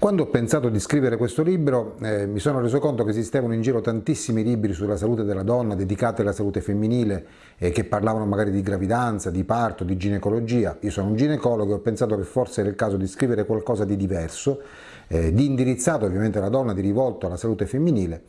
Quando ho pensato di scrivere questo libro eh, mi sono reso conto che esistevano in giro tantissimi libri sulla salute della donna dedicati alla salute femminile eh, che parlavano magari di gravidanza, di parto, di ginecologia. Io sono un ginecologo e ho pensato che forse era il caso di scrivere qualcosa di diverso, eh, di indirizzato ovviamente alla donna, di rivolto alla salute femminile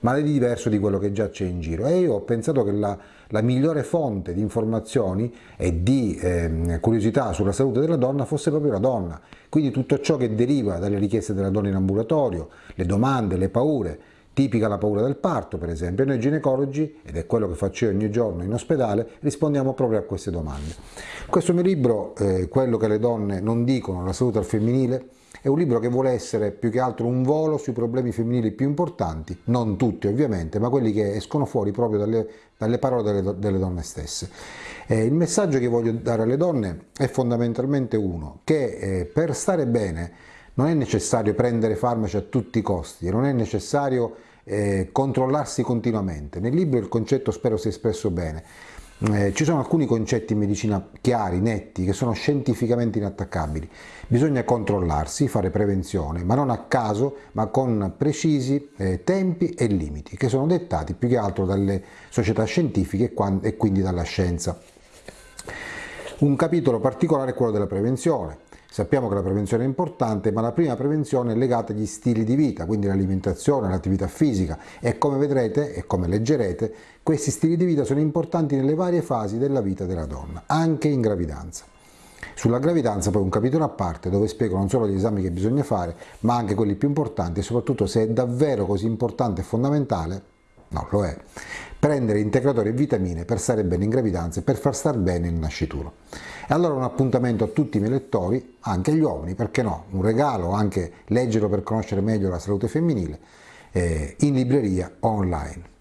ma di diverso di quello che già c'è in giro e io ho pensato che la, la migliore fonte di informazioni e di eh, curiosità sulla salute della donna fosse proprio la donna, quindi tutto ciò che deriva dalle richieste della donna in ambulatorio, le domande, le paure, tipica la paura del parto per esempio, noi ginecologi, ed è quello che faccio io ogni giorno in ospedale, rispondiamo proprio a queste domande. Questo mio libro, eh, quello che le donne non dicono, la salute al femminile, è un libro che vuole essere più che altro un volo sui problemi femminili più importanti, non tutti ovviamente, ma quelli che escono fuori proprio dalle, dalle parole delle, delle, donne stesse. Eh, il messaggio che voglio dare alle donne è fondamentalmente uno, che eh, per stare bene non è necessario prendere farmaci a tutti i costi, non è necessario eh, controllarsi continuamente. Nel libro il concetto spero sia espresso bene. Eh, ci sono alcuni concetti in medicina chiari, netti, che sono scientificamente inattaccabili. Bisogna controllarsi, fare prevenzione, ma non a caso, ma con precisi eh, tempi e limiti, che sono dettati più che altro dalle società scientifiche e quindi dalla scienza. Un capitolo particolare è quello della prevenzione. Sappiamo che la prevenzione è importante, ma la prima prevenzione è legata agli stili di vita, quindi l'alimentazione, l'attività fisica e come vedrete e come leggerete, questi stili di vita sono importanti nelle varie fasi della vita della donna, anche in gravidanza. Sulla gravidanza poi un capitolo a parte dove spiego non solo gli esami che bisogna fare, ma anche quelli più importanti e soprattutto se è davvero così importante e fondamentale, no lo è, prendere integratori e vitamine per stare bene in gravidanza e per far star bene il nascituro. E allora un appuntamento a tutti i miei lettori, anche agli uomini, perché no, un regalo, anche leggerlo per conoscere meglio la salute femminile, eh, in libreria online.